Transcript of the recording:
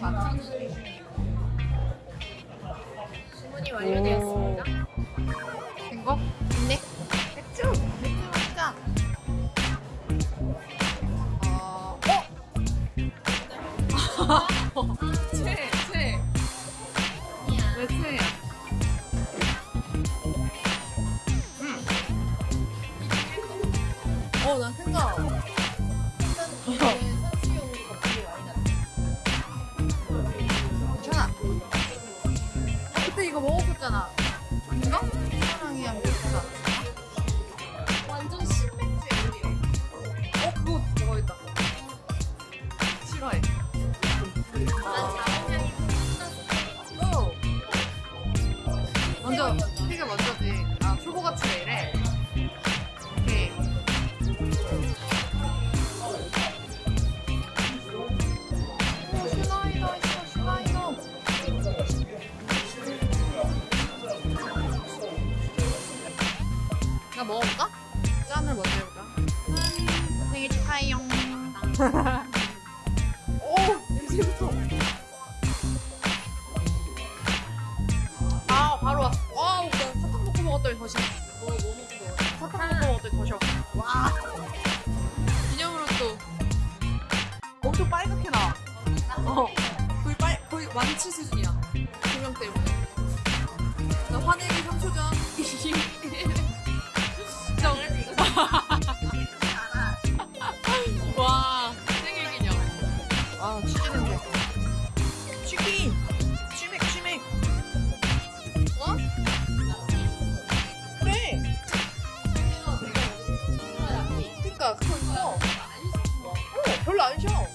많아. 주문이 완료되었습니다. 된 거? 네. 맥주! 맥주 먹자. 어, 어? 어, 난 생각. 괜찮 그때 이거 먹었었잖아. 아닌가? 사랑이야 먹었잖아. 완전 신맥주예요. 어, 그거 먹어야겠다. 싫어해. 난 오! 먼저, 되게 먼저지. 아, 초코같이 왜 이래? 먹어볼까? 짠을 먼저 해볼까? 짠, 생일 축하해요. 오, 냄새부터. 아, 바로 왔어. 와우, 나 사탕 먹고 먹었더니 더 싫어. 뭐, 뭐 먹고 먹었어? 사탕 먹고 먹었더니 더 싫어. 와. 기념으로 또. 엄청 빨갛게 나와. 어. 거의 빨, 거의 완치 수준이야. 별로 안 쉬어.